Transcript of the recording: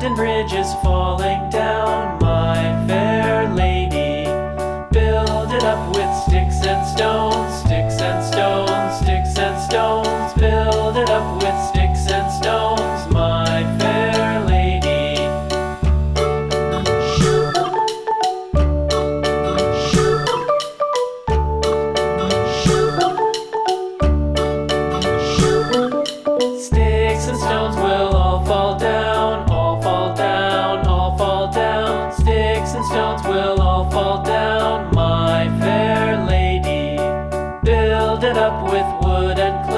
London Bridge is falling down, my fair lady. Build it up with sticks and stones, sticks and stones, sticks and stones. Build it up with sticks. and stones will all fall down, my fair lady. Build it up with wood and